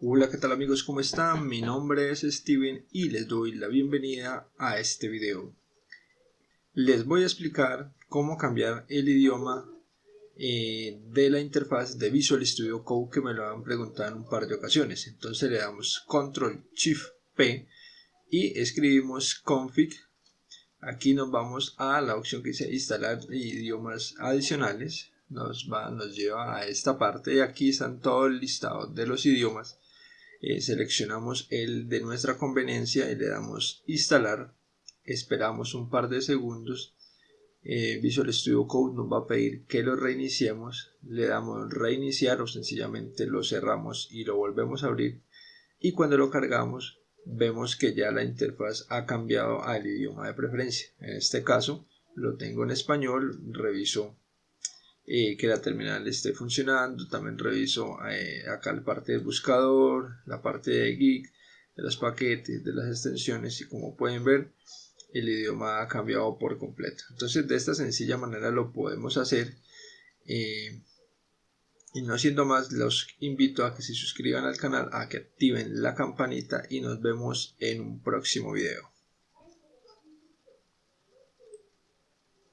Hola, ¿qué tal amigos? ¿Cómo están? Mi nombre es Steven y les doy la bienvenida a este video. Les voy a explicar cómo cambiar el idioma eh, de la interfaz de Visual Studio Code que me lo han preguntado en un par de ocasiones. Entonces le damos Control Shift P y escribimos config. Aquí nos vamos a la opción que dice instalar idiomas adicionales nos, va, nos lleva a esta parte y aquí están todo el listado de los idiomas eh, seleccionamos el de nuestra conveniencia y le damos instalar. Esperamos un par de segundos. Eh, Visual Studio Code nos va a pedir que lo reiniciemos. Le damos reiniciar o sencillamente lo cerramos y lo volvemos a abrir. Y cuando lo cargamos vemos que ya la interfaz ha cambiado al idioma de preferencia. En este caso lo tengo en español reviso que la terminal esté funcionando. También reviso eh, acá la parte del buscador, la parte de Geek, de los paquetes, de las extensiones y como pueden ver el idioma ha cambiado por completo. Entonces de esta sencilla manera lo podemos hacer. Eh, y no siendo más, los invito a que se suscriban al canal, a que activen la campanita y nos vemos en un próximo video.